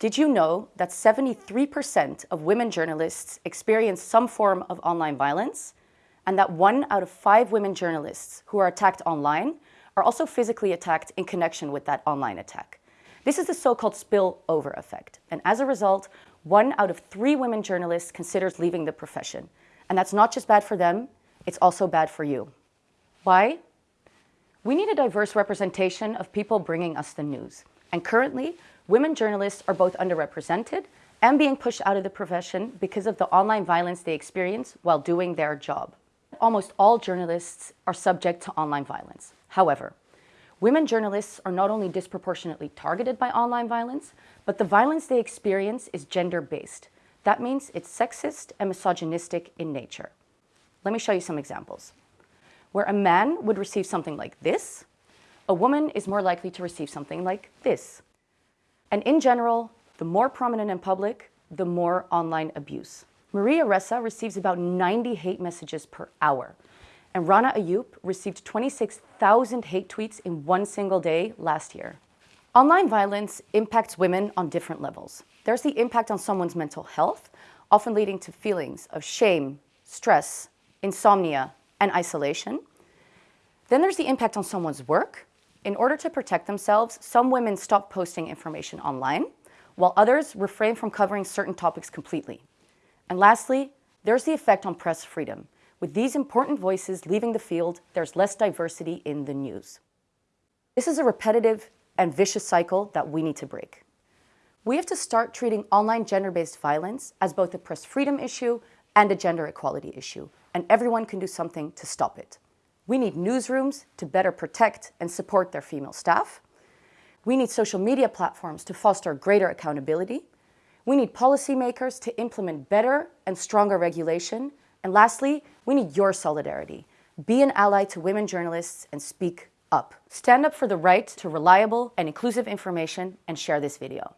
Did you know that 73% of women journalists experience some form of online violence? And that one out of five women journalists who are attacked online are also physically attacked in connection with that online attack. This is the so-called spillover effect. And as a result, one out of three women journalists considers leaving the profession. And that's not just bad for them, it's also bad for you. Why? We need a diverse representation of people bringing us the news. And currently, women journalists are both underrepresented and being pushed out of the profession because of the online violence they experience while doing their job. Almost all journalists are subject to online violence. However, women journalists are not only disproportionately targeted by online violence, but the violence they experience is gender-based. That means it's sexist and misogynistic in nature. Let me show you some examples. Where a man would receive something like this, a woman is more likely to receive something like this. And in general, the more prominent in public, the more online abuse. Maria Ressa receives about 90 hate messages per hour. And Rana Ayyub received 26,000 hate tweets in one single day last year. Online violence impacts women on different levels. There's the impact on someone's mental health, often leading to feelings of shame, stress, insomnia, and isolation. Then there's the impact on someone's work, in order to protect themselves, some women stop posting information online, while others refrain from covering certain topics completely. And lastly, there's the effect on press freedom. With these important voices leaving the field, there's less diversity in the news. This is a repetitive and vicious cycle that we need to break. We have to start treating online gender-based violence as both a press freedom issue and a gender equality issue, and everyone can do something to stop it. We need newsrooms to better protect and support their female staff. We need social media platforms to foster greater accountability. We need policymakers to implement better and stronger regulation. And lastly, we need your solidarity. Be an ally to women journalists and speak up. Stand up for the right to reliable and inclusive information and share this video.